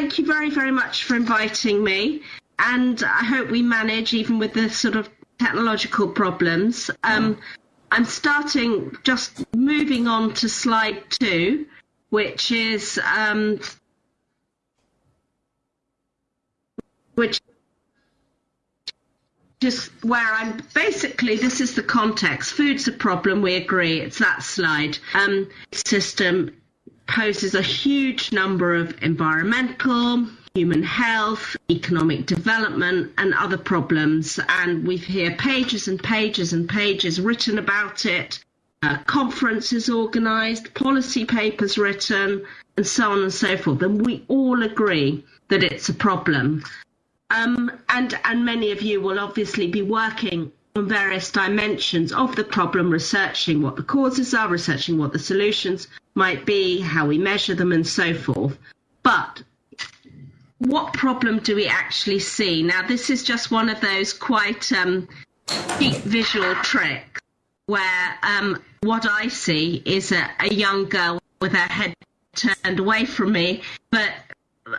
thank you very, very much for inviting me. And I hope we manage, even with the sort of technological problems. Um, I'm starting, just moving on to slide two, which is um, which just where I'm basically this is the context. Food's a problem, we agree. It's that slide. Um, system poses a huge number of environmental, human health, economic development, and other problems. And we've here pages and pages and pages written about it, uh, conferences organised, policy papers written, and so on and so forth. And we all agree that it's a problem. Um, and, and many of you will obviously be working on various dimensions of the problem, researching what the causes are, researching what the solutions might be, how we measure them, and so forth. But what problem do we actually see? Now, this is just one of those quite um, cheap visual tricks where um, what I see is a, a young girl with her head turned away from me, but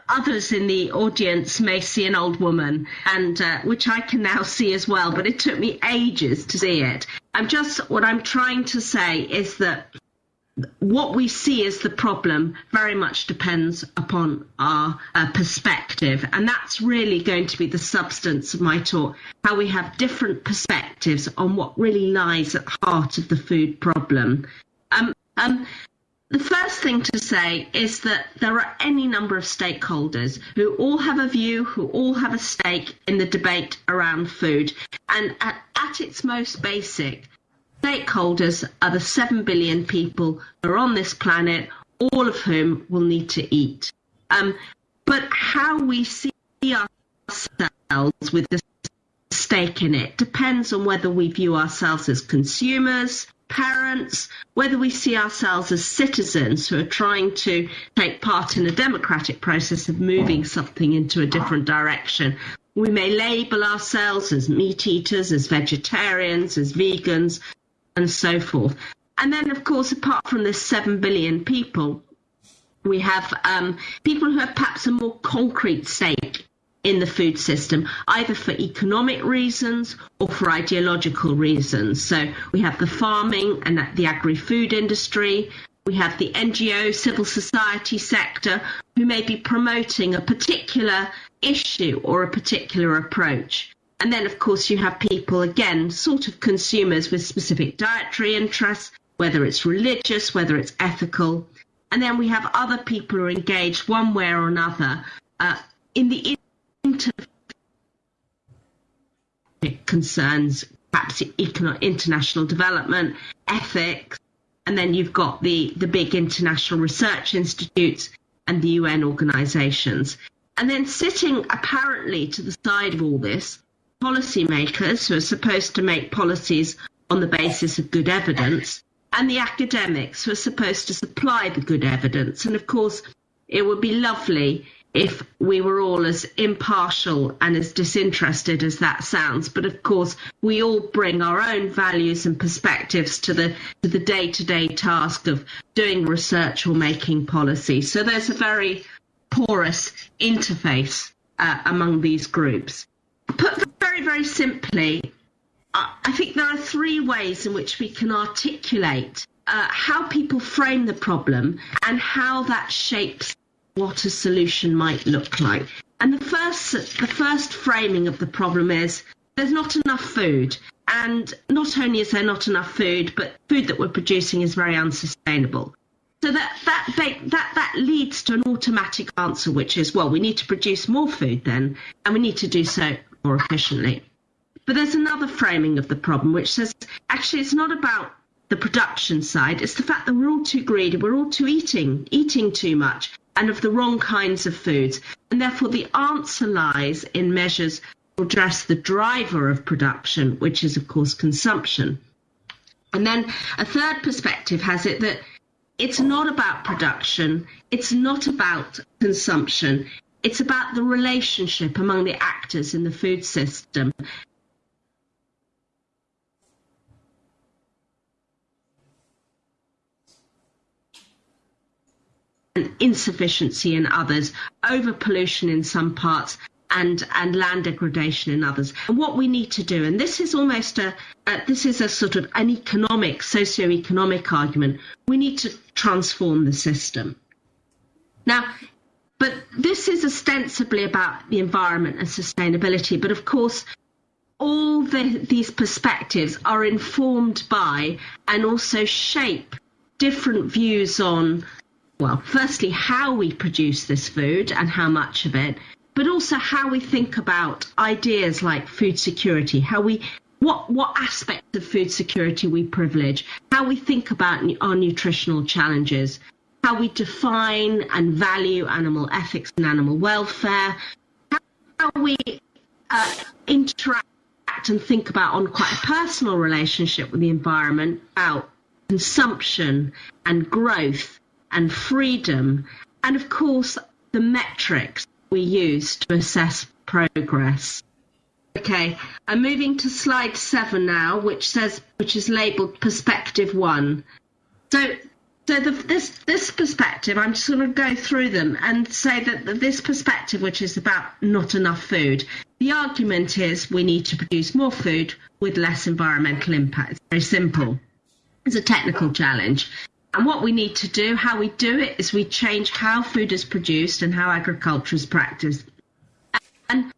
others in the audience may see an old woman, and uh, which I can now see as well. But it took me ages to see it. I'm just what I'm trying to say is that what we see as the problem very much depends upon our uh, perspective. And that's really going to be the substance of my talk how we have different perspectives on what really lies at the heart of the food problem. Um, um, the first thing to say is that there are any number of stakeholders who all have a view, who all have a stake in the debate around food. And at, at its most basic, Stakeholders are the 7 billion people who are on this planet, all of whom will need to eat. Um, but how we see ourselves with the stake in it depends on whether we view ourselves as consumers, parents, whether we see ourselves as citizens who are trying to take part in a democratic process of moving something into a different direction. We may label ourselves as meat eaters, as vegetarians, as vegans, and so forth. And then, of course, apart from the 7 billion people, we have um, people who have perhaps a more concrete stake in the food system, either for economic reasons or for ideological reasons. So we have the farming and the agri food industry. We have the NGO, civil society sector, who may be promoting a particular issue or a particular approach. And then, of course, you have people, again, sort of consumers with specific dietary interests, whether it's religious, whether it's ethical. And then we have other people who are engaged one way or another uh, in the inter concerns, perhaps international development, ethics, and then you've got the, the big international research institutes and the UN organizations. And then sitting apparently to the side of all this policymakers who are supposed to make policies on the basis of good evidence and the academics who are supposed to supply the good evidence. And of course, it would be lovely if we were all as impartial and as disinterested as that sounds. But of course, we all bring our own values and perspectives to the to the day-to-day task of doing research or making policy. So there's a very porous interface uh, among these groups. Put very, simply, I think there are three ways in which we can articulate uh, how people frame the problem and how that shapes what a solution might look like. And the first, the first framing of the problem is there's not enough food. And not only is there not enough food, but food that we're producing is very unsustainable. So that, that, that, that leads to an automatic answer, which is, well, we need to produce more food then, and we need to do so more efficiently. But there's another framing of the problem which says actually it's not about the production side, it's the fact that we're all too greedy, we're all too eating, eating too much, and of the wrong kinds of foods. And therefore, the answer lies in measures to address the driver of production, which is, of course, consumption. And then a third perspective has it that it's not about production, it's not about consumption, it's about the relationship among the actors in the food system. Insufficiency in others, over pollution in some parts, and and land degradation in others. And what we need to do, and this is almost a this is a sort of an economic, socio-economic argument. We need to transform the system. Now, but this is ostensibly about the environment and sustainability. But of course, all the, these perspectives are informed by and also shape different views on, well, firstly, how we produce this food and how much of it, but also how we think about ideas like food security, how we what what aspects of food security we privilege, how we think about our nutritional challenges, how we define and value animal ethics and animal welfare, how we uh, interact and think about on quite a personal relationship with the environment about consumption and growth and freedom, and of course the metrics we use to assess progress. Okay, I'm moving to slide seven now, which says, which is labelled perspective one. So, so the, this this perspective, I'm just going to go through them and say that this perspective, which is about not enough food, the argument is we need to produce more food with less environmental impact. It's very simple. It's a technical challenge. And what we need to do, how we do it, is we change how food is produced and how agriculture is practiced. And,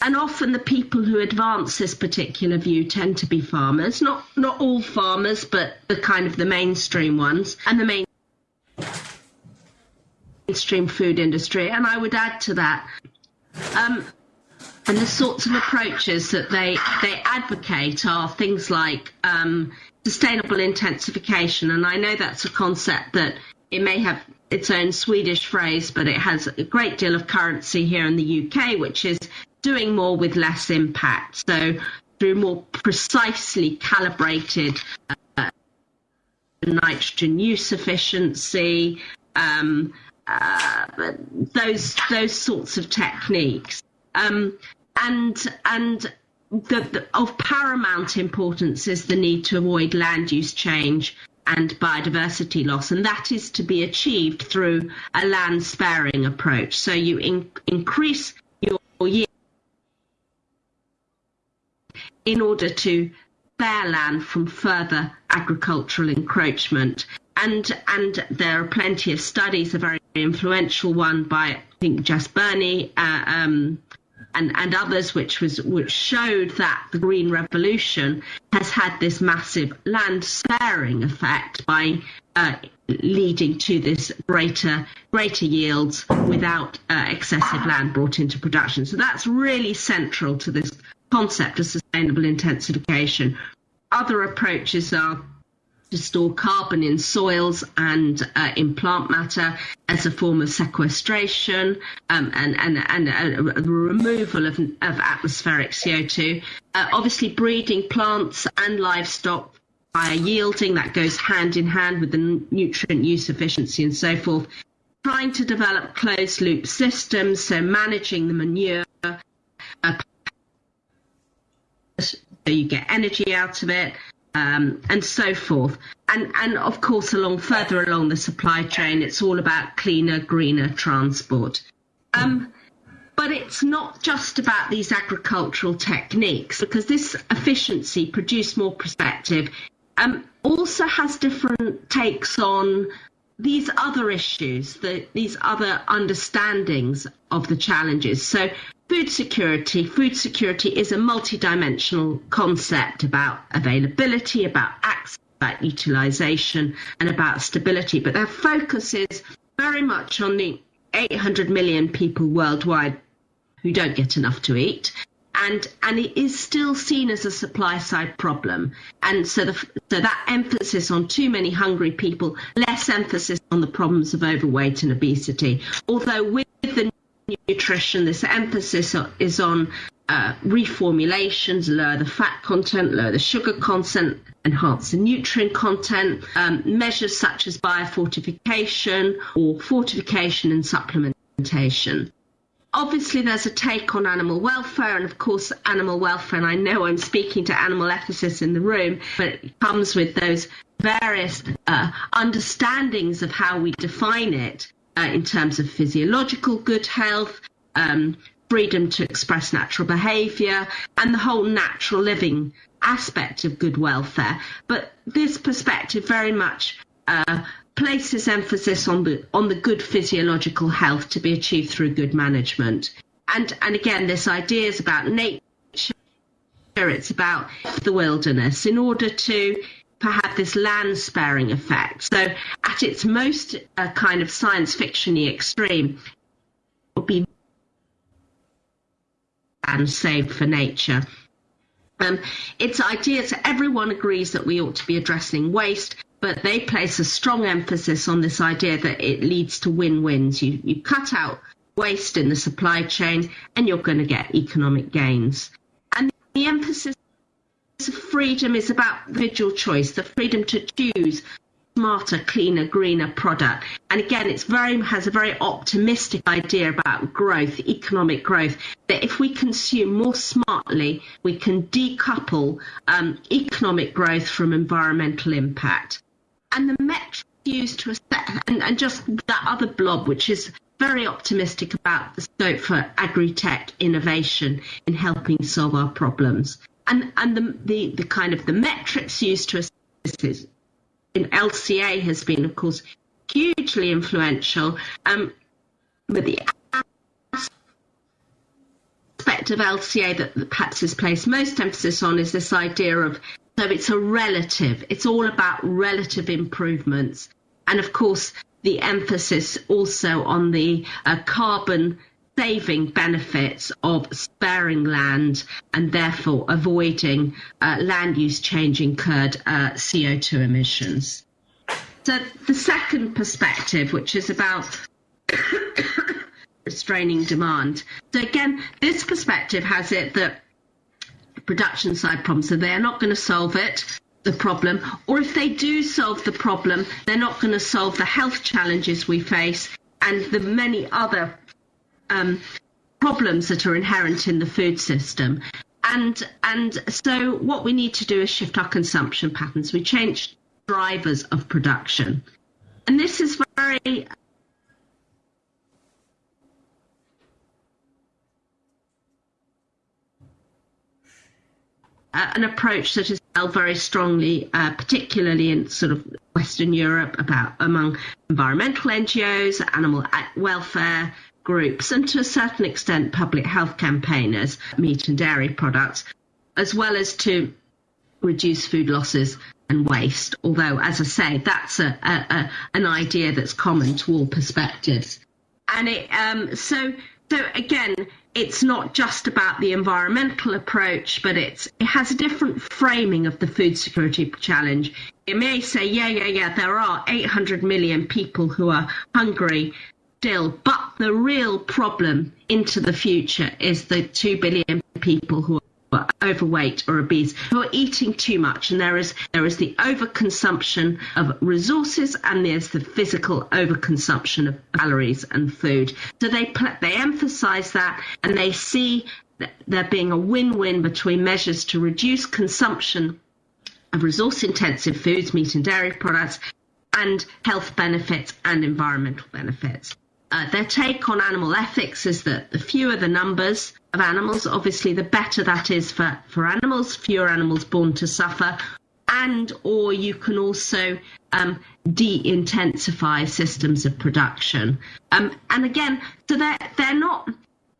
and often the people who advance this particular view tend to be farmers, not not all farmers, but the kind of the mainstream ones and the main mainstream food industry. And I would add to that, um, and the sorts of approaches that they they advocate are things like um, sustainable intensification. And I know that's a concept that it may have its own Swedish phrase, but it has a great deal of currency here in the UK, which is doing more with less impact. So through more precisely calibrated uh, nitrogen use efficiency, um, uh, those those sorts of techniques, um, and and the, the, of paramount importance is the need to avoid land use change and biodiversity loss, and that is to be achieved through a land sparing approach. So you in, increase your yield in order to spare land from further agricultural encroachment. And and there are plenty of studies. A very influential one by I think Jess Burney. Uh, um, and, and others which was which showed that the green revolution has had this massive land sparing effect by uh, leading to this greater greater yields without uh, excessive land brought into production. So that's really central to this concept of sustainable intensification. Other approaches are to store carbon in soils and uh, in plant matter as a form of sequestration um, and, and, and a removal of, of, atmospheric CO2. Uh, obviously, breeding plants and livestock by yielding, that goes hand in hand with the nutrient use efficiency and so forth. Trying to develop closed loop systems, so managing the manure. Uh, so you get energy out of it, um, and so forth. And, and of course, along further along the supply chain, it's all about cleaner, greener transport. Um, but it's not just about these agricultural techniques because this efficiency, produce more perspective, um, also has different takes on these other issues, the, these other understandings of the challenges. So food security, food security is a multidimensional concept about availability, about access, about utilization, and about stability. But their focus is very much on the 800 million people worldwide who don't get enough to eat. And, and it is still seen as a supply side problem. And so, the, so that emphasis on too many hungry people, less emphasis on the problems of overweight and obesity. Although the nutrition, this emphasis is on uh, reformulations, lower the fat content, lower the sugar content, enhance the nutrient content, um, measures such as biofortification or fortification and supplementation. Obviously, there's a take on animal welfare, and of course, animal welfare, and I know I'm speaking to animal ethicists in the room, but it comes with those various uh, understandings of how we define it uh, in terms of physiological good health, um, freedom to express natural behaviour, and the whole natural living aspect of good welfare. But this perspective very much uh, places emphasis on the on the good physiological health to be achieved through good management. And and again, this idea is about nature. It's about the wilderness in order to have this land sparing effect. So, at its most uh, kind of science fictiony extreme, it would be and saved for nature. Um, its ideas, everyone agrees that we ought to be addressing waste, but they place a strong emphasis on this idea that it leads to win-wins. You, you cut out waste in the supply chain and you're going to get economic gains. And the emphasis freedom is about individual choice, the freedom to choose smarter, cleaner, greener product. And again, it's very has a very optimistic idea about growth, economic growth. That if we consume more smartly, we can decouple um, economic growth from environmental impact. And the metric used to assess, and, and just that other blob, which is very optimistic about the scope for agri-tech innovation in helping solve our problems. And, and the, the, the kind of the metrics used to assess this in LCA has been, of course, hugely influential. Um, but the aspect of LCA that perhaps has placed most emphasis on is this idea of so it's a relative, it's all about relative improvements. And of course, the emphasis also on the uh, carbon saving benefits of sparing land and therefore avoiding uh, land use change incurred uh, CO2 emissions. So the second perspective, which is about restraining demand. So again, this perspective has it that production side problems, so they're not going to solve it, the problem, or if they do solve the problem, they're not going to solve the health challenges we face and the many other um, problems that are inherent in the food system. And and so what we need to do is shift our consumption patterns. We change drivers of production. And this is very an approach that is held very strongly, uh, particularly in sort of Western Europe, about among environmental NGOs, animal welfare groups, and to a certain extent public health campaigners, meat and dairy products, as well as to reduce food losses and waste. Although, as I say, that's a, a, a an idea that's common to all perspectives. And it, um, so, so again, it's not just about the environmental approach, but it's it has a different framing of the food security challenge. It may say, yeah, yeah, yeah, there are 800 million people who are hungry still. But the real problem into the future is the 2 billion people who are overweight or obese who are eating too much and there is there is the overconsumption of resources and there's the physical overconsumption of calories and food so they they emphasize that and they see there being a win-win between measures to reduce consumption of resource intensive foods meat and dairy products and health benefits and environmental benefits uh, their take on animal ethics is that the fewer the numbers of animals, obviously, the better that is for, for animals, fewer animals born to suffer, and or you can also um, de-intensify systems of production. Um, and again, so they're, they're not,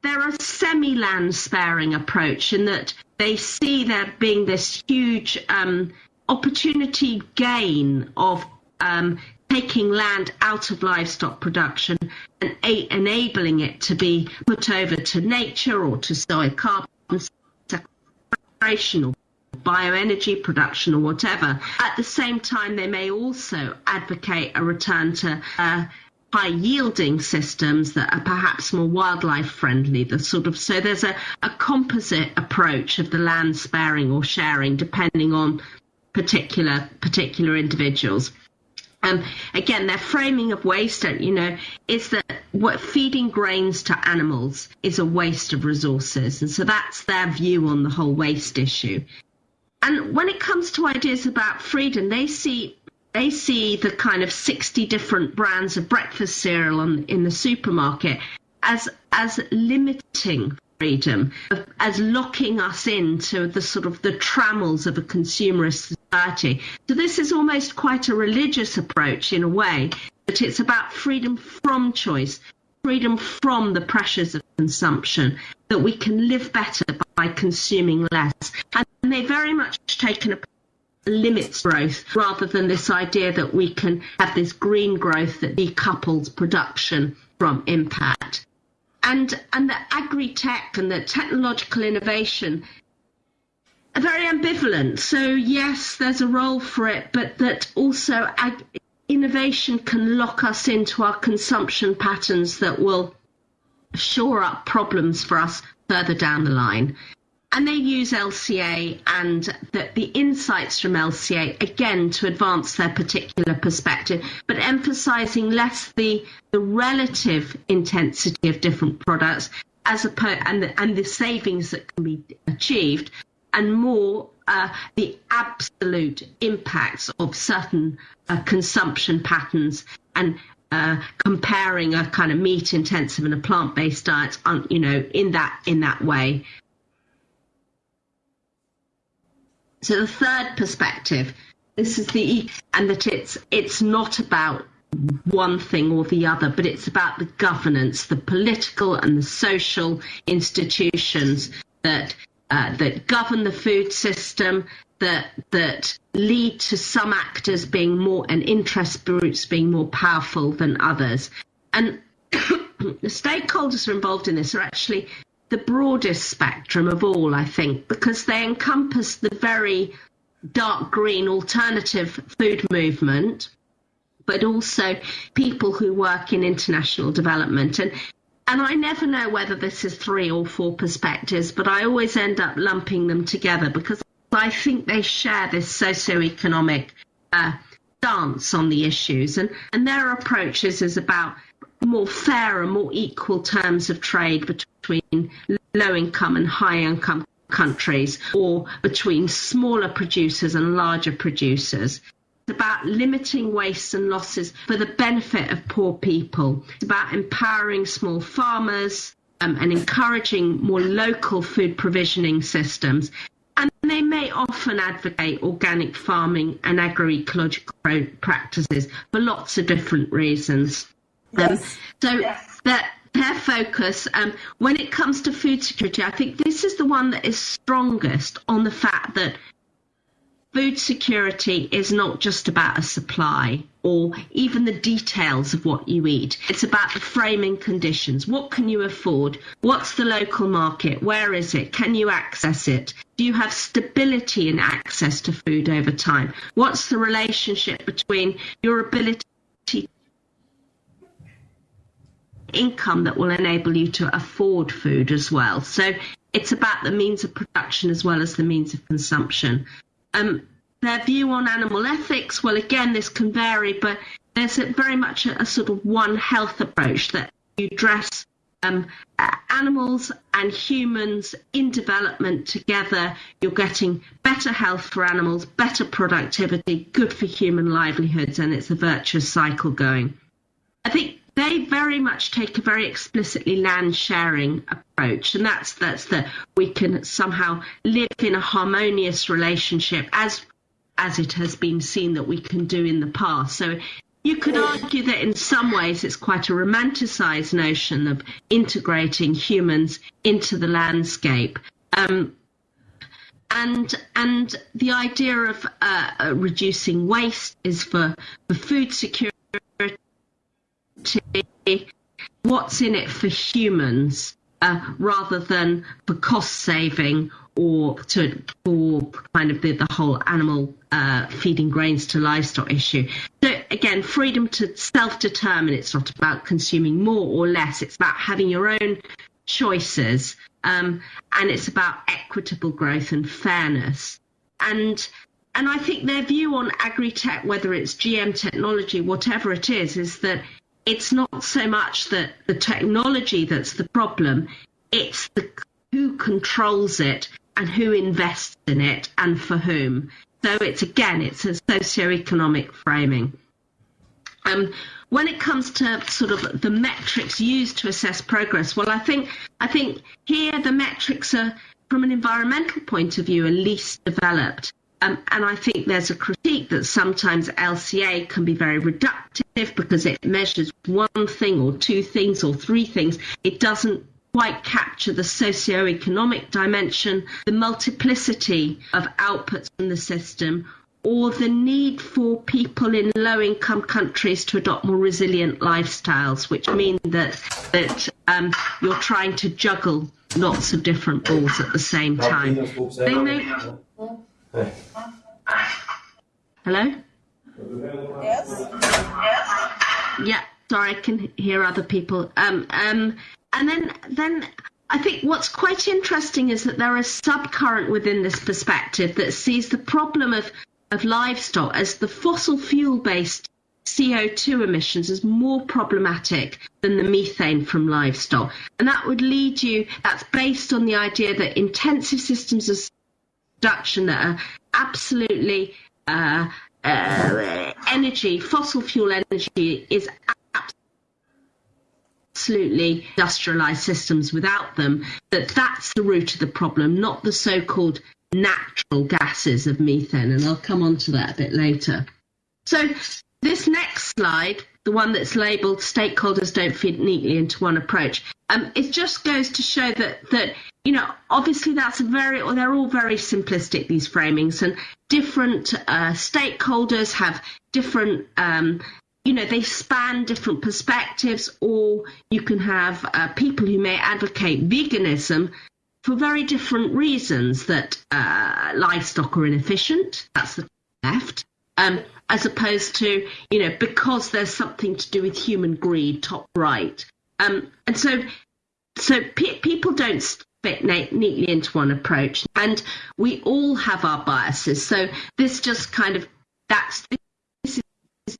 they're a semi-land sparing approach in that they see there being this huge um, opportunity gain of um, taking land out of livestock production and enabling it to be put over to nature or to soil carbon sequestration or bioenergy production or whatever. At the same time, they may also advocate a return to uh, high yielding systems that are perhaps more wildlife friendly the sort of so there's a, a composite approach of the land sparing or sharing depending on particular particular individuals um, again, their framing of waste, you know, is that what feeding grains to animals is a waste of resources. And so that's their view on the whole waste issue. And when it comes to ideas about freedom, they see they see the kind of 60 different brands of breakfast cereal on, in the supermarket as as limiting freedom, as locking us into the sort of the trammels of a consumerist society. So this is almost quite a religious approach in a way, that it's about freedom from choice, freedom from the pressures of consumption, that we can live better by consuming less. And they very much taken a limits growth rather than this idea that we can have this green growth that decouples production from impact. And, and the agri-tech and the technological innovation very ambivalent. So yes, there's a role for it, but that also ag- innovation can lock us into our consumption patterns that will shore up problems for us further down the line. And they use LCA and the, the, insights from LCA again to advance their particular perspective, but emphasizing less the, the relative intensity of different products as opposed and the, and the savings that can be achieved, and more uh, the absolute impacts of certain uh, consumption patterns and uh, comparing a kind of meat intensive and a plant based diet, on, you know, in that in that way. So the third perspective, this is the and that it's it's not about one thing or the other, but it's about the governance, the political and the social institutions that uh, that govern the food system, that that lead to some actors being more and interest groups being more powerful than others, and the stakeholders who are involved in this are actually the broadest spectrum of all, I think, because they encompass the very dark green alternative food movement, but also people who work in international development. And and I never know whether this is three or four perspectives, but I always end up lumping them together because I think they share this socioeconomic uh, stance on the issues, and and their approaches is about more fair and more equal terms of trade between low income and high income countries or between smaller producers and larger producers. It's about limiting waste and losses for the benefit of poor people. It's about empowering small farmers um, and encouraging more local food provisioning systems. And they may often advocate organic farming and agroecological practices for lots of different reasons. Um, so yes. that their focus um, when it comes to food security, I think this is the one that is strongest on the fact that food security is not just about a supply or even the details of what you eat. It's about the framing conditions. What can you afford? What's the local market? Where is it? Can you access it? Do you have stability in access to food over time? What's the relationship between your ability to income that will enable you to afford food as well. So it's about the means of production as well as the means of consumption. Um, their view on animal ethics, well, again, this can vary, but there's a, very much a, a, sort of one health approach that you dress um, animals and humans in development together. You're getting better health for animals, better productivity, good for human livelihoods, and it's a virtuous cycle going. I think they very much take a very explicitly land sharing approach and that's that's that we can somehow live in a harmonious relationship as as it has been seen that we can do in the past. So you could argue that in some ways it's quite a romanticized notion of integrating humans into the landscape. Um, and and the idea of uh, reducing waste is for, for food security what's in it for humans uh, rather than for cost saving or to for kind of the, the whole animal uh, feeding grains to livestock issue. So again, freedom to self-determine. It's not about consuming more or less. It's about having your own choices, um, and it's about equitable growth and fairness. And and I think their view on agri-tech, whether it's GM technology, whatever it is, is that it's not so much that the technology that's the problem, it's the who controls it and who invests in it and for whom. So it's again, it's a socio-economic framing. Um, when it comes to sort of the metrics used to assess progress, well, I think I think here the metrics are, from an environmental point of view, are least developed. Um, and I think there's a critique that sometimes LCA can be very reductive because it measures one thing or two things or three things. It doesn't quite capture the socio-economic dimension, the multiplicity of outputs in the system, or the need for people in low-income countries to adopt more resilient lifestyles, which mean that that um, you're trying to juggle lots of different balls at the same time. They may... Hello. Yes. Yes? Yeah. Sorry, I can hear other people. Um, um, and then then I think what's quite interesting is that there is subcurrent within this perspective that sees the problem of, of livestock as the fossil fuel based CO2 emissions as more problematic than the methane from livestock. And that would lead you, that's based on the idea that intensive systems of production that are absolutely uh, uh, energy, fossil fuel energy is absolutely industrialized systems without them, that that's the root of the problem, not the so-called natural gases of methane. And I'll come on to that a bit later. So this next slide, the one that's labeled stakeholders don't fit neatly into one approach, um, it just goes to show that, that, you know, obviously that's a very, or they're all very simplistic, these framings, and different uh, stakeholders have different um, you know, they span different perspectives, or you can have uh, people who may advocate veganism for very different reasons that uh, livestock are inefficient. That's the left. Um, as opposed to, you know, because there's something to do with human greed, top right. Um, and so, so pe- people don't fit neatly into one approach, and we all have our biases. So this just kind of that's this is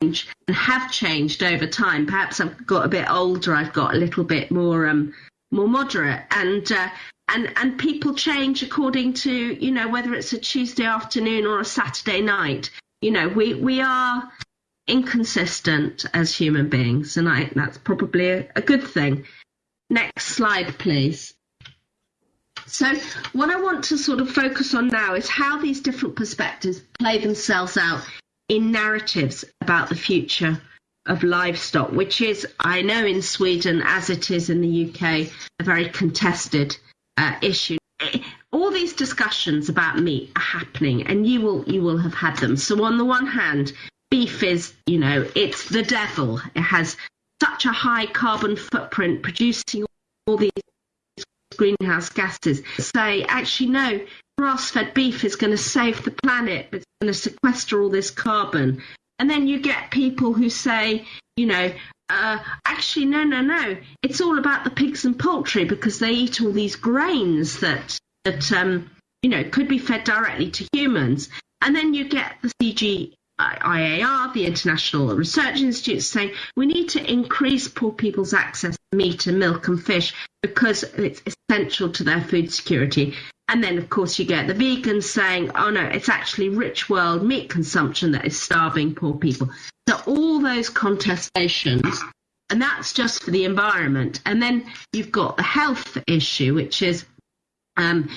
and have changed over time. Perhaps I've got a bit older. I've got a little bit more um, more moderate, and uh, and and people change according to you know whether it's a Tuesday afternoon or a Saturday night. You know, we we are inconsistent as human beings, and I, that's probably a, a good thing. Next slide, please. So, what I want to sort of focus on now is how these different perspectives play themselves out in narratives about the future of livestock, which is, I know in Sweden, as it is in the UK, a very contested uh, issue. All these discussions about meat are happening, and you will you will have had them. So on the one hand, beef is, you know, it's the devil. It has such a high carbon footprint, producing all these greenhouse gases. Say, actually, no, grass-fed beef is going to save the planet, it's going to sequester all this carbon. And then you get people who say, you know, uh, actually, no, no, no, it's all about the pigs and poultry because they eat all these grains that that um, you know could be fed directly to humans. And then you get the CG IAR, the International Research Institute, saying we need to increase poor people's access to meat and milk and fish because it's essential to their food security. And then, of course, you get the vegans saying, oh no, it's actually rich world meat consumption that is starving poor people. So all those contestations, and that's just for the environment. And then you've got the health issue, which is um,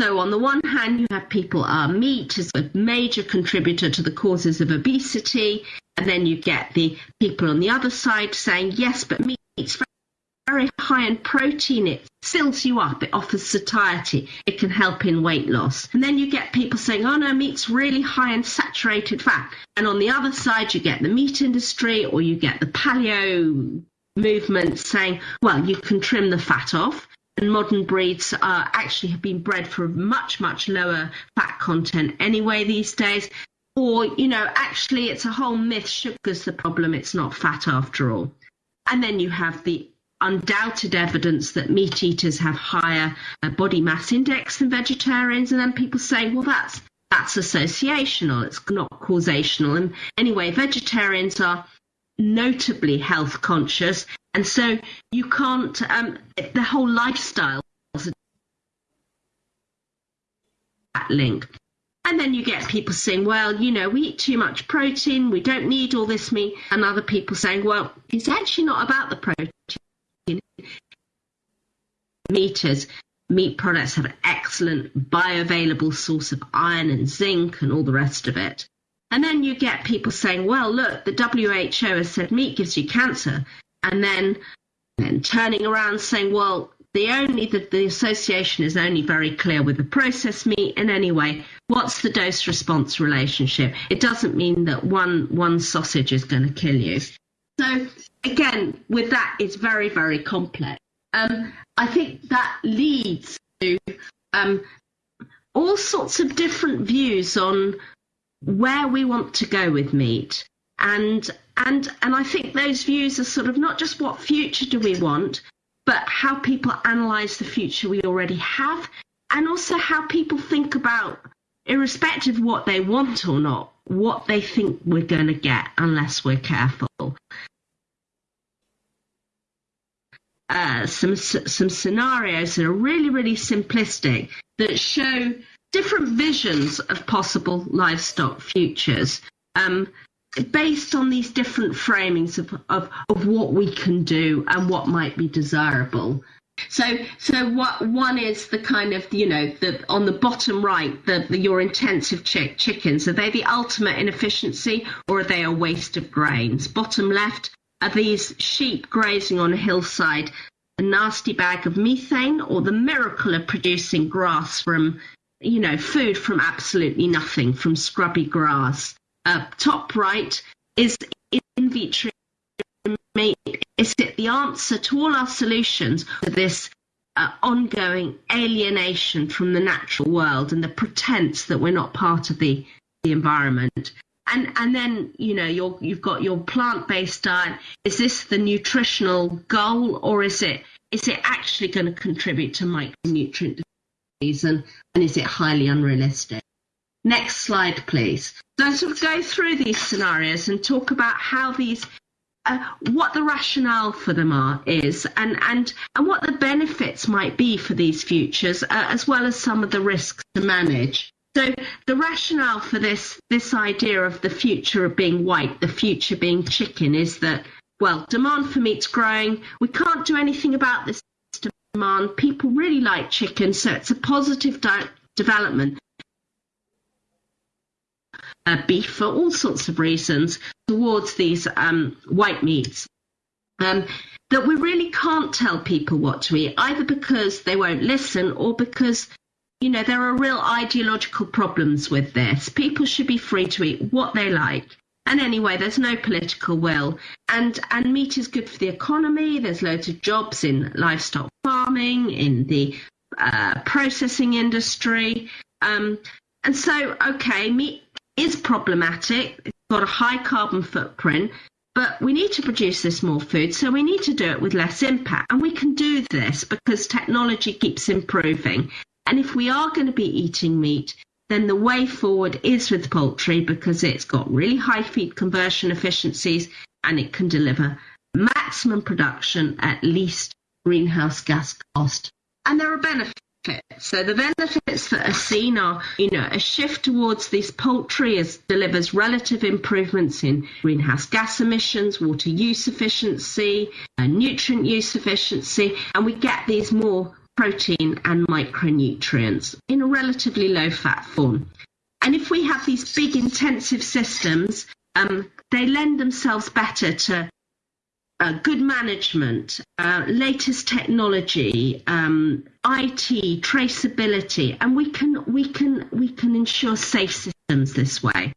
so on the one hand, you have people, uh, meat is a major contributor to the causes of obesity. And then you get the people on the other side saying, yes, but meat's very high in protein. It fills you up. It offers satiety. It can help in weight loss. And then you get people saying, oh no, meat's really high in saturated fat. And on the other side, you get the meat industry or you get the paleo movement saying, well, you can trim the fat off and modern breeds are actually have been bred for much much lower fat content anyway these days or you know actually it's a whole myth sugar's the problem it's not fat after all and then you have the undoubted evidence that meat eaters have higher uh, body mass index than vegetarians and then people say well that's that's associational it's not causational and anyway vegetarians are notably health conscious and so you can't, um, the whole lifestyle that link. And then you get people saying, well, you know, we eat too much protein, we don't need all this meat. And other people saying, well, it's actually not about the protein. Meters, meat products have an excellent bioavailable source of iron and zinc and all the rest of it. And then you get people saying, well, look, the WHO has said meat gives you cancer. And then, then turning around saying, well, the only the, the association is only very clear with the processed meat. And anyway what's the dose response relationship? It doesn't mean that one one sausage is going to kill you. So again with that it's very very complex um, i think that leads to um, all sorts of different views on where we want to go with meat and and and i think those views are sort of not just what future do we want but how people analyze the future we already have, and also how people think about, irrespective of what they want or not, what they think we're going to get unless we're careful. Uh, some some scenarios that are really really simplistic that show different visions of possible livestock futures. Um, based on these different framings of, of, of what we can do and what might be desirable. So, so what one is the kind of you know the on the bottom right the, the your intensive chick, chickens are they the ultimate inefficiency or are they a waste of grains? Bottom left are these sheep grazing on a hillside a nasty bag of methane or the miracle of producing grass from you know food from absolutely nothing from scrubby grass? Uh, top right is in vitro is it the answer to all our solutions to this uh, ongoing alienation from the natural world and the pretense that we're not part of the, the environment and and then you know you you've got your plant-based diet is this the nutritional goal or is it is it actually going to contribute to micronutrient disease and, and is it highly unrealistic Next slide, please. So I sort of go through these scenarios and talk about how these, uh, what the rationale for them are is, and and and what the benefits might be for these futures, uh, as well as some of the risks to manage. So the rationale for this this idea of the future of being white, the future being chicken, is that well, demand for meat's growing. We can't do anything about this demand. People really like chicken, so it's a positive di- development uh, beef for all sorts of reasons towards these um, white meats. Um, that we really can't tell people what to eat, either because they won't listen or because, you know, there are real ideological problems with this. People should be free to eat what they like. And anyway, there's no political will. And and meat is good for the economy. There's loads of jobs in livestock farming, in the uh, processing industry. Um, and so, okay, meat is problematic. It's got a high carbon footprint, but we need to produce this more food, so we need to do it with less impact. And we can do this because technology keeps improving. And if we are going to be eating meat, then the way forward is with poultry because it's got really high feed conversion efficiencies and it can deliver maximum production at least greenhouse gas cost. And there are benefits so the benefits that are seen are, you know, a shift towards this poultry as delivers relative improvements in greenhouse gas emissions, water use efficiency, uh, nutrient use efficiency, and we get these more protein and micronutrients in a relatively low fat form. And if we have these big intensive systems, um, they lend themselves better to uh, good management, uh, latest technology, um, IT, traceability, and we can we can we can ensure safe systems this way.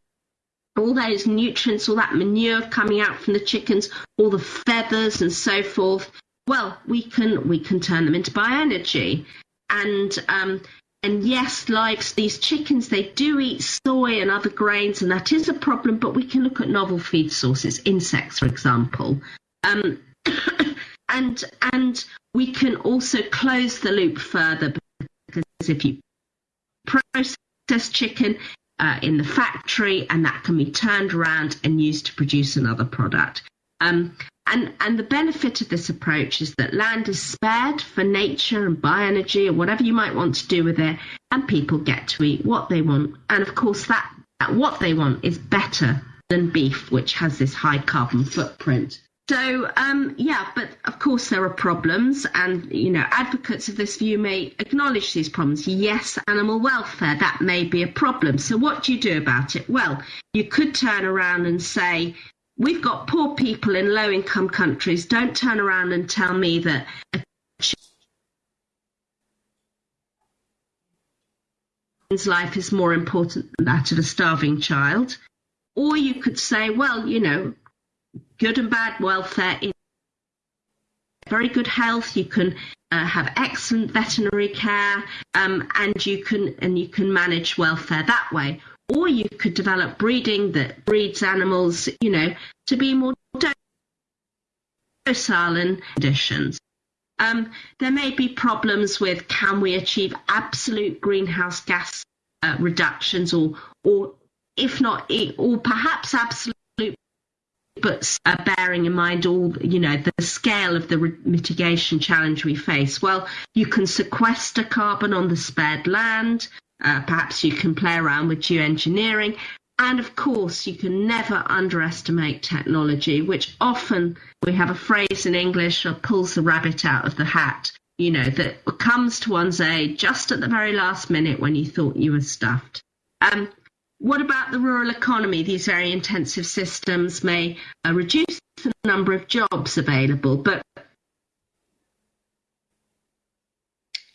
All those nutrients, all that manure coming out from the chickens, all the feathers and so forth. Well, we can we can turn them into bioenergy, and um, and yes, like these chickens they do eat soy and other grains, and that is a problem. But we can look at novel feed sources, insects, for example, um, and and we can also close the loop further because if you process chicken uh, in the factory and that can be turned around and used to produce another product. Um, and, and the benefit of this approach is that land is spared for nature and bioenergy or whatever you might want to do with it, and people get to eat what they want. And of course, that, that what they want is better than beef, which has this high carbon footprint. So, um, yeah, but of course there are problems, and you know, advocates of this view may acknowledge these problems. Yes, animal welfare, that may be a problem. So, what do you do about it? Well, you could turn around and say, we've got poor people in low income countries. Don't turn around and tell me that life is more important than that of a starving child. Or you could say, well, you know, good and bad welfare very good health. You can uh, have excellent veterinary care, um, and you can and you can manage welfare that way or you could develop breeding that breeds animals, you know, to be more docile in conditions. Um, there may be problems with can we achieve absolute greenhouse gas uh, reductions, or or if not, or perhaps absolute, but uh, bearing in mind all you know the scale of the re- mitigation challenge we face. Well, you can sequester carbon on the spared land. Uh, perhaps you can play around with geoengineering. And of course, you can never underestimate technology, which often we have a phrase in English that pulls the rabbit out of the hat, you know, that comes to one's aid just at the very last minute when you thought you were stuffed. Um, what about the rural economy? These very intensive systems may uh, reduce the number of jobs available, but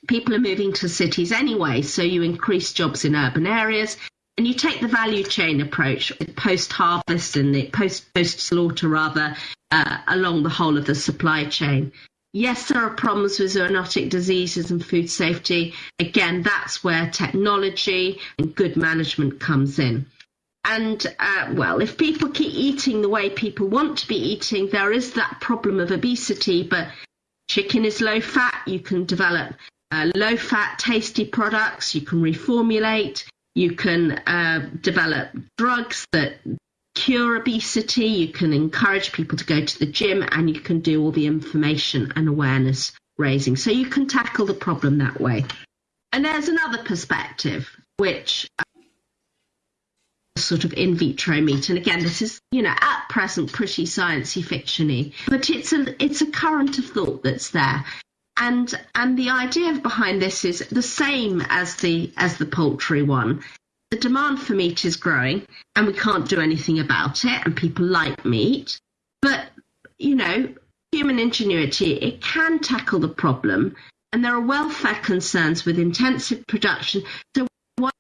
people are moving to cities anyway, so you increase jobs in urban areas and you take the value chain approach post harvest and the post post slaughter rather uh, along the whole of the supply chain. Yes, there are problems with zoonotic diseases and food safety. Again, that's where technology and good management comes in. And uh, well, if people keep eating the way people want to be eating, there is that problem of obesity. But chicken is low fat. You can develop uh, low fat, tasty products. You can reformulate. You can uh, develop drugs that cure obesity. You can encourage people to go to the gym and you can do all the information and awareness raising. So you can tackle the problem that way. And there's another perspective, which uh, sort of in vitro meat. And again, this is, you know, at present pretty sciencey fictiony, but it's a it's a current of thought that's there and and the idea behind this is the same as the as the poultry one. The demand for meat is growing, and we can't do anything about it. And people like meat, but you know, human ingenuity it can tackle the problem. And there are welfare concerns with intensive production. So why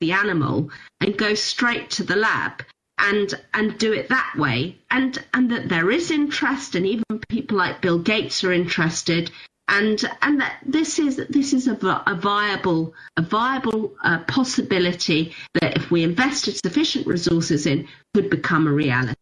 the animal and go straight to the lab and and do it that way. And and that there is interest and even people like Bill Gates are interested. And and that this is this is a, a viable a viable uh, possibility that if we invested sufficient resources in could become a reality.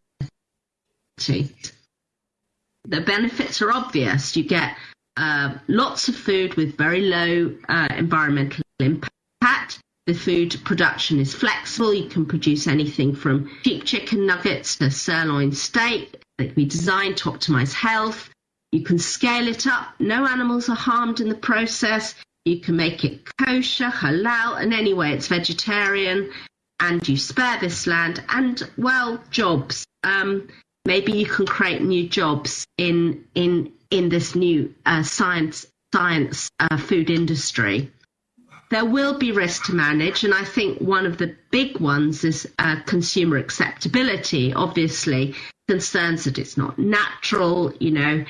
The benefits are obvious. You get uh, lots of food with very low uh, environmental impact the food production is flexible. You can produce anything from cheap chicken nuggets to sirloin steak. It can be designed to optimize health. You can scale it up. No animals are harmed in the process. You can make it kosher, halal, and anyway, it's vegetarian. And you spare this land and, well, jobs. Um, maybe you can create new jobs in in in this new uh, science science uh, food industry there will be risk to manage, and I think one of the big ones is uh, consumer acceptability. Obviously, concerns that it's not natural, you know,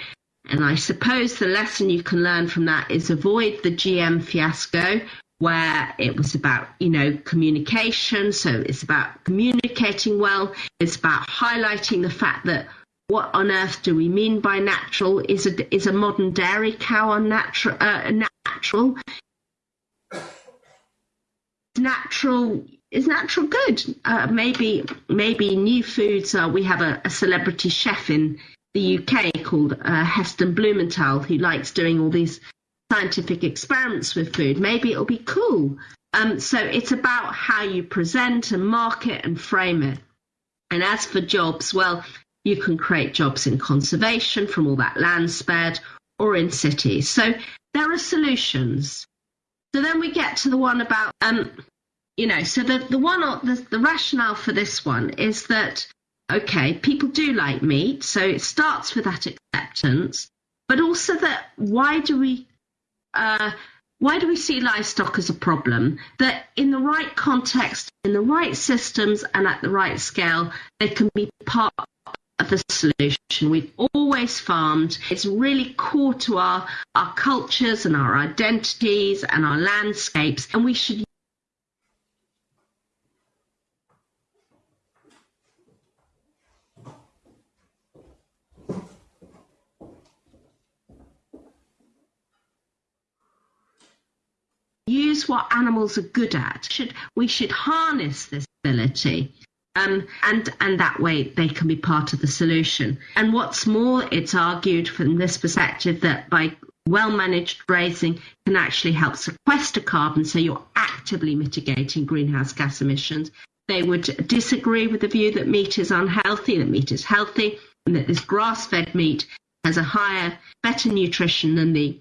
and I suppose the lesson you can learn from that is avoid the GM fiasco, where it was about, you know, communication. So it's about communicating well. It's about highlighting the fact that what on earth do we mean by natural? Is a is a modern dairy cow unnatural? Uh, natural? Natural is natural good. Uh, maybe maybe new foods. Uh, we have a, a, celebrity chef in the UK called uh, Heston Blumenthal who likes doing all these scientific experiments with food. Maybe it'll be cool. Um, so it's about how you present and market and frame it. And as for jobs, well, You can create jobs in conservation from all that land spared or in cities. So there are solutions. So then we get to the one about, um, you know, so the, the one, the, the rationale for this one is that, okay, people do like meat. So it starts with that acceptance, but also that why do we, uh, why do we see livestock as a problem? That in the right context, in the right systems, and at the right scale, they can be part of the solution. We've always farmed. It's really core to our, our cultures and our identities and our landscapes, and we should use what animals are good at. Should we should harness this ability. Um, and and that way they can be part of the solution. And what's more, it's argued from this perspective that by well managed grazing can actually help sequester carbon, so you're actively mitigating greenhouse gas emissions. They would disagree with the view that meat is unhealthy, that meat is healthy, and that this grass fed meat has a higher, better nutrition than the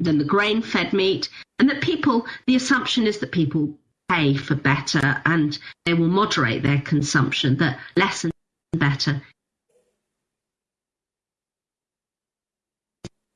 than the grain fed meat, and that people, the assumption is that people pay for better and they will moderate their consumption, that less and better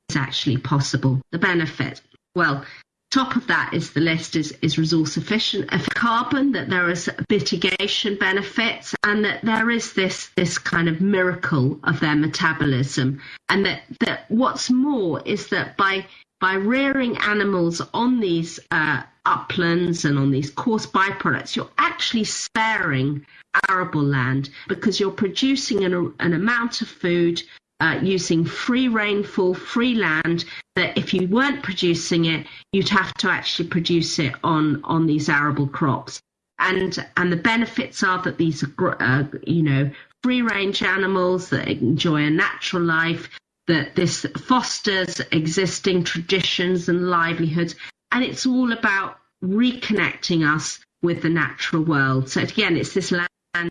is actually possible. The benefit, well, top of that is the list is, is resource efficient of carbon, that there is mitigation benefits, and that there is this this kind of miracle of their metabolism. And that, that what's more is that by by rearing animals on these uh, uplands and on these coarse byproducts, you're actually sparing arable land because you're producing an, an amount of food uh, using free rainfall, free land, that if you weren't producing it, you'd have to actually produce it on, on these arable crops. And, and the benefits are that these are, uh, you know, free range animals that enjoy a natural life, that this fosters existing traditions and livelihoods. And it's all about reconnecting us with the natural world. So again, it's this land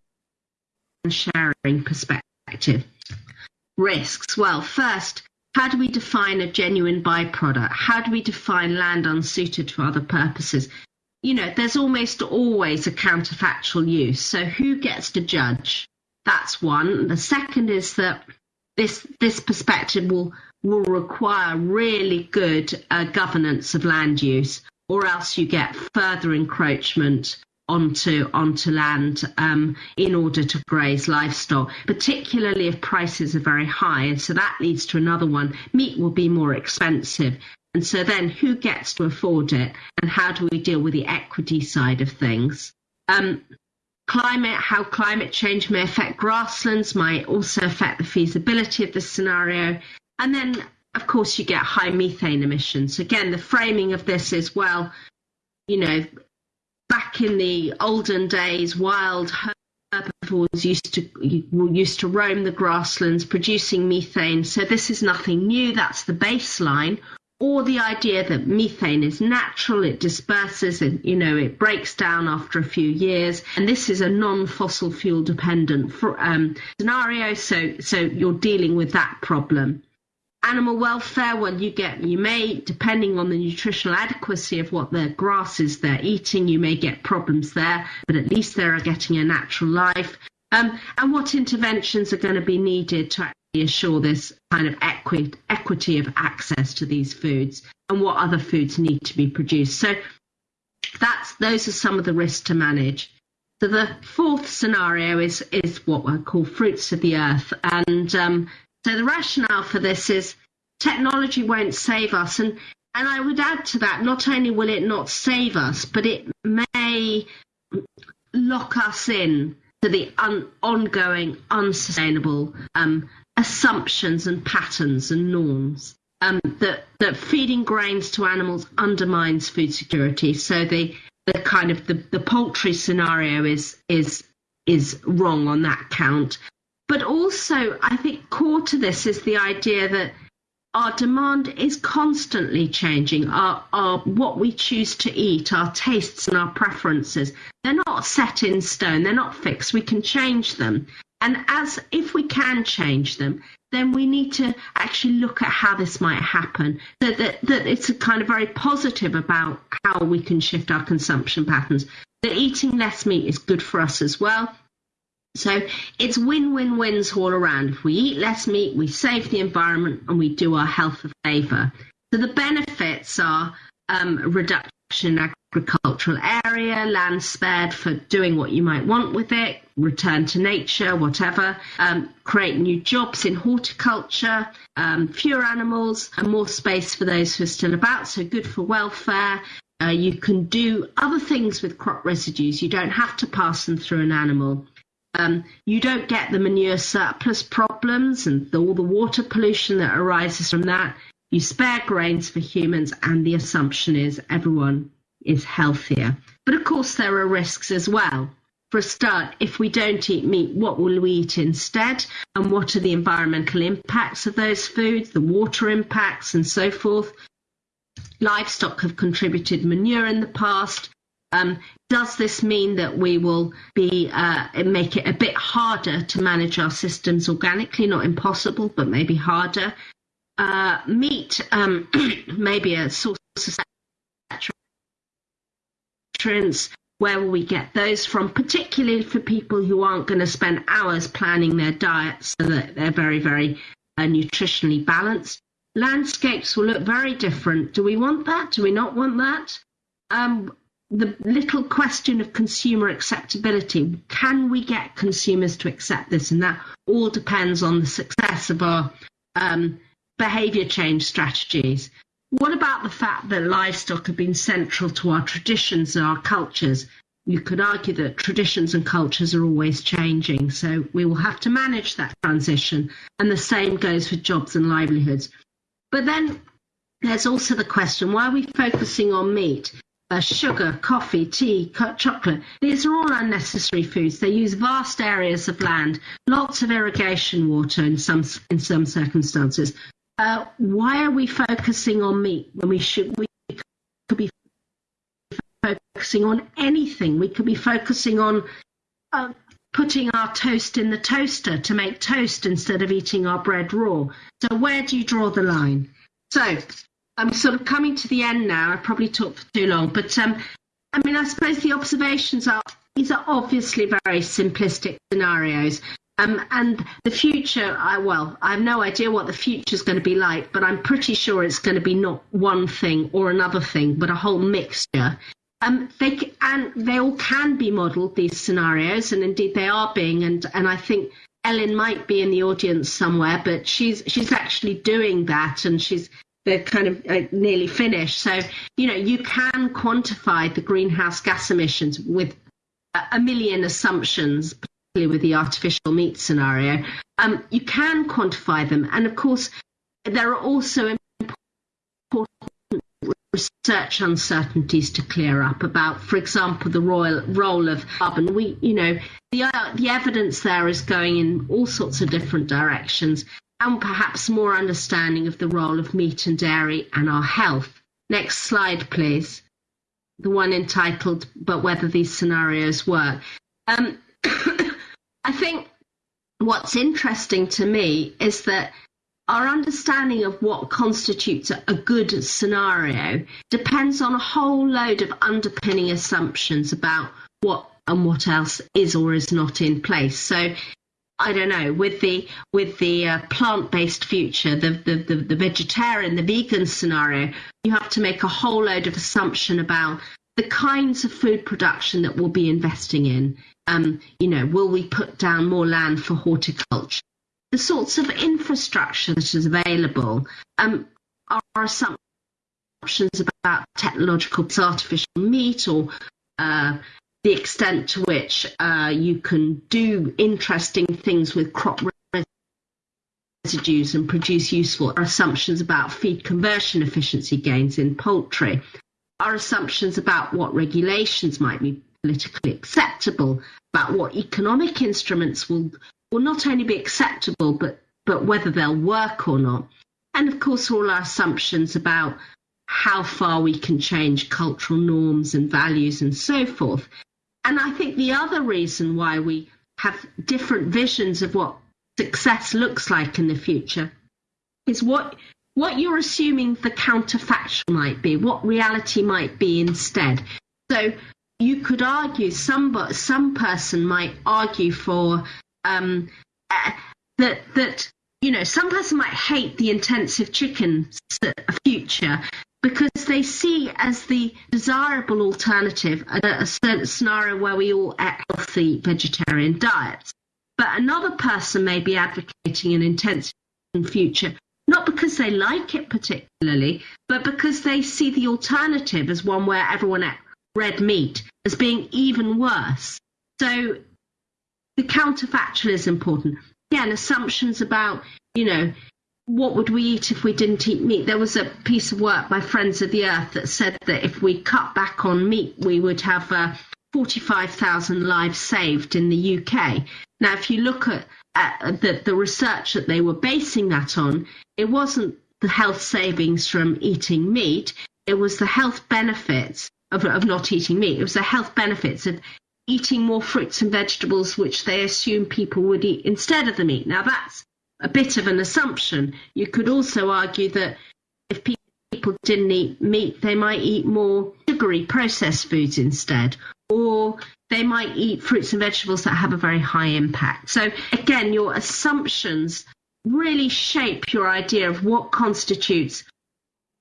sharing perspective. Risks. Well, first, how do we define a genuine byproduct? How do we define land unsuited for other purposes? You know, there's almost always a counterfactual use. So who gets to judge? That's one. The second is that this this perspective will will require really good uh, governance of land use, or else you get further encroachment onto onto land um, in order to graze livestock, particularly if prices are very high. And so that leads to another one: meat will be more expensive. And so then, who gets to afford it, and how do we deal with the equity side of things? Um, Climate, how climate change may affect grasslands might also affect the feasibility of the scenario. And then, of course, you get high methane emissions. Again, the framing of this is well, you know, back in the olden days, wild herbivores used to used to roam the grasslands, producing methane. So this is nothing new. That's the baseline or the idea that methane is natural, it disperses, and you know it breaks down after a few years, and this is a non-fossil fuel dependent um, scenario. So, so you're dealing with that problem. Animal welfare, well, you get you may, depending on the nutritional adequacy of what the grasses they're eating, you may get problems there, but at least they are getting a natural life. Um, and what interventions are going to be needed to assure this kind of equi- equity of access to these foods and what other foods need to be produced. So that's those are some of the risks to manage. So the fourth scenario is is what we call fruits of the earth, and um, so the rationale for this is technology won't save us, and and I would add to that, not only will it not save us, but it may lock us in to the un- ongoing unsustainable um, assumptions and patterns and norms. Um, that that feeding grains to animals undermines food security. So the the kind of the, the poultry scenario is is is wrong on that count. But also, I think core to this is the idea that our demand is constantly changing. Our, our what we choose to eat, our tastes and our preferences, they're not set in stone. They're not fixed. We can change them. And as if we can change them, then we need to actually look at how this might happen. That, that, that it's a kind of very positive about how we can shift our consumption patterns. That eating less meat is good for us as well. So it's win-win-wins all around. If we eat less meat, we save the environment and we do our health a favour. So the benefits are um, reduction in agricultural area, land spared for doing what you might want with it, return to nature, whatever, um, create new jobs in horticulture, um, fewer animals, and more space for those who are still about, so good for welfare. Uh, you can do other things with crop residues. You don't have to pass them through an animal. Um, you don't get the manure surplus problems and the, all the water pollution that arises from that. You spare grains for humans, and the assumption is everyone is healthier. But of course, there are risks as well. For a start, if we don't eat meat, what will we eat instead? And what are the environmental impacts of those foods, the water impacts, and so forth? Livestock have contributed manure in the past. Um, does this mean that we will be uh, make it a bit harder to manage our systems organically? Not impossible, but maybe harder. Uh, meat um, may be a source of Where will we get those from? Particularly for people who aren't going to spend hours planning their diet so that they're very, very uh, nutritionally balanced. Landscapes will look very different. Do we want that? Do we not want that? Um, the little question of consumer acceptability. Can we get consumers to accept this? And that all depends on the success of our um, behaviour change strategies. What about the fact that livestock have been central to our traditions and our cultures? You could argue that traditions and cultures are always changing, so we will have to manage that transition. And the same goes for jobs and livelihoods. But then there's also the question why are we focusing on meat? Uh, sugar, coffee, tea, chocolate. These are all unnecessary foods. They use vast areas of land, lots of irrigation water in some in some circumstances, uh, why are we focusing on meat when we should we could be focusing on anything? We could be focusing on uh, putting our toast in the toaster to make toast instead of eating our bread raw. So where do you draw the line? So I'm sort of coming to the end now. I probably talked for too long, but um, I mean, I suppose the observations are these are obviously very simplistic scenarios. Um, and the future, I, well, I have no idea what the future is going to be like, but I'm pretty sure it's going to be not one thing or another thing, but a whole mixture. Um, they and they all can be modelled these scenarios, and indeed they are being. And and I think Ellen might be in the audience somewhere, but she's she's actually doing that, and she's they're kind of uh, nearly finished. So you know you can quantify the greenhouse gas emissions with a million assumptions with the artificial meat scenario, um, you can quantify them. And of course, there are also important research uncertainties to clear up about, for example, the royal, role of carbon. We, you know, the, uh, the evidence there is going in all sorts of different directions and perhaps more understanding of the role of meat and dairy and our health. Next slide, please. The one entitled, But Whether These Scenarios Work. Um, I think what's interesting to me is that our understanding of what constitutes a good scenario depends on a whole load of underpinning assumptions about what and what else is or is not in place. So I don't know with the with the uh, plant-based future, the, the the the vegetarian, the vegan scenario, you have to make a whole load of assumption about the kinds of food production that we'll be investing in. Um, you know, will we put down more land for horticulture? The sorts of infrastructure that is available um, are assumptions about technological artificial meat or uh, the extent to which uh, you can do interesting things with crop residues and produce useful assumptions about feed conversion efficiency gains in poultry. Our assumptions about what regulations might be politically acceptable, about what economic instruments will will not only be acceptable but but whether they'll work or not. And of course all our assumptions about how far we can change cultural norms and values and so forth. And I think the other reason why we have different visions of what success looks like in the future is what what you're assuming the counterfactual might be, what reality might be instead. So you could argue some some person might argue for um, uh, that that you know some person might hate the intensive chicken future because they see as the desirable alternative a, a scenario where we all eat healthy vegetarian diets. But another person may be advocating an intensive future not because they like it particularly, but because they see the alternative as one where everyone ate red meat as being even worse. So the counterfactual is important. Again, assumptions about, you know, what would we eat if we didn't eat meat? There was a piece of work by Friends of the Earth that said that if we cut back on meat, we would have uh, 45,000 lives saved in the UK. Now, if you look at, at the, the research that they were basing that on, it wasn't the health savings from eating meat, it was the health benefits of, of not eating meat. It was the health benefits of eating more fruits and vegetables, which they assume people would eat instead of the meat. Now, that's a bit of an assumption. You could also argue that if people didn't eat meat, they might eat more sugary processed foods instead, or they might eat fruits and vegetables that have a very high impact. So, again, your assumptions really shape your idea of what constitutes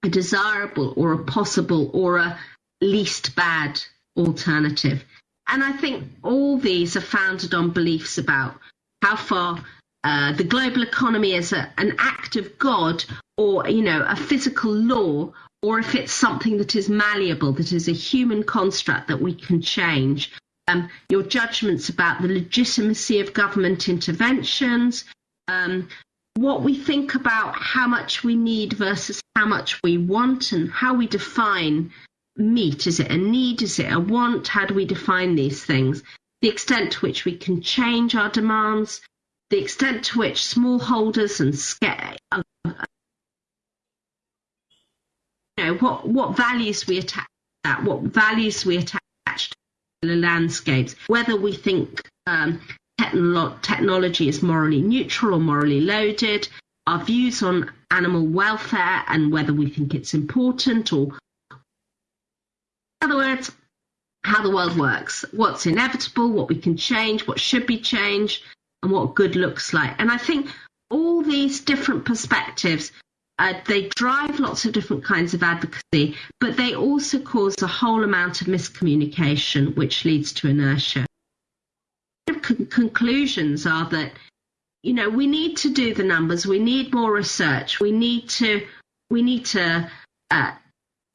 a desirable or a possible or a least bad alternative. And I think all these are founded on beliefs about how far uh, the global economy is a, an act of God or, you know, a physical law, or if it's something that is malleable, that is a human construct that we can change. Um, your judgments about the legitimacy of government interventions, um, what we think about how much we need versus how much we want, and how we define meat? Is it a need? Is it a want? How do we define these things? The extent to which we can change our demands, the extent to which smallholders and scale, you know, what, what values we attach that, what values we attach to the landscapes, whether we think um, technolo- technology is morally neutral or morally loaded, our views on animal welfare and whether we think it's important or other words, how the world works, what's inevitable, what we can change, what should be changed, and what good looks like. And I think all these different perspectives, uh, they drive lots of different kinds of advocacy, but they also cause a whole amount of miscommunication, which leads to inertia. Con- conclusions are that, you know, we need to do the numbers, we need more research, we need to, we need to uh,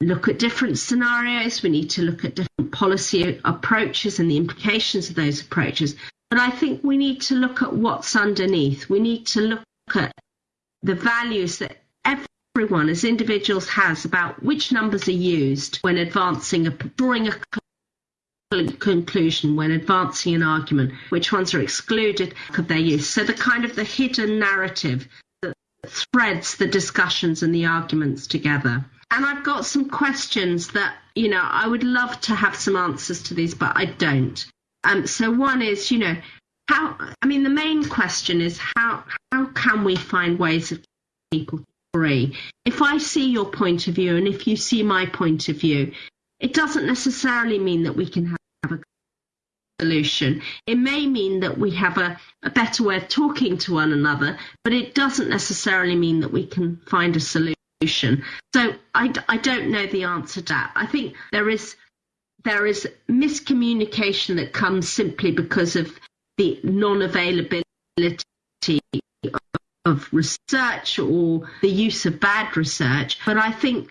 look at different scenarios. We need to look at different policy approaches and the implications of those approaches. But I think we need to look at what's underneath. We need to look at the values that everyone as individuals has about which numbers are used when advancing a drawing a conclusion when advancing an argument which ones are excluded of their use so the kind of the hidden narrative that threads the discussions and the arguments together and I've got some questions that, you know, I would love to have some answers to these, but I don't. Um, so one is, you know, how, I mean, the main question is how, how can we find ways of people free? If I see your point of view and if you see my point of view, it doesn't necessarily mean that we can have a solution. It may mean that we have a, a better way of talking to one another, but it doesn't necessarily mean that we can find a solution solution. So I, I don't know the answer to that. I think there is there is miscommunication that comes simply because of the non-availability of research or the use of bad research. But I think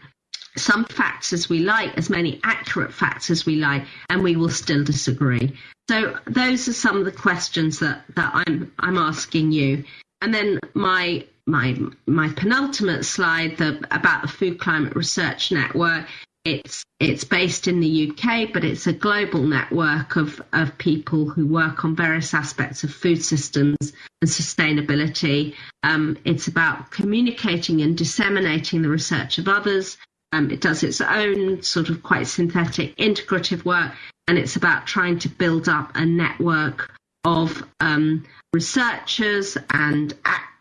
some facts as we like, as many accurate facts as we like, and we will still disagree. So those are some of the questions that, that I'm I'm asking you. And then my my my penultimate slide the, about the Food Climate Research Network. It's it's based in the UK, but it's a global network of, of people who work on various aspects of food systems and sustainability. Um, it's about communicating and disseminating the research of others. Um, it does its own sort of quite synthetic integrative work, and it's about trying to build up a network of um, researchers and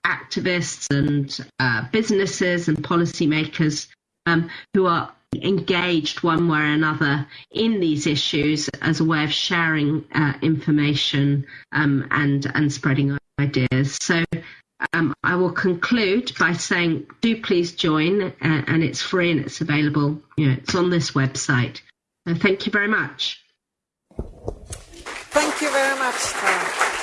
activists and uh, businesses and policymakers um, who are engaged one way or another in these issues as a way of sharing uh, information um, and and spreading ideas. So um, I will conclude by saying, do please join, uh, and it's free and it's available. You know, it's on this website. So thank you very much. Thank you very much. Tara.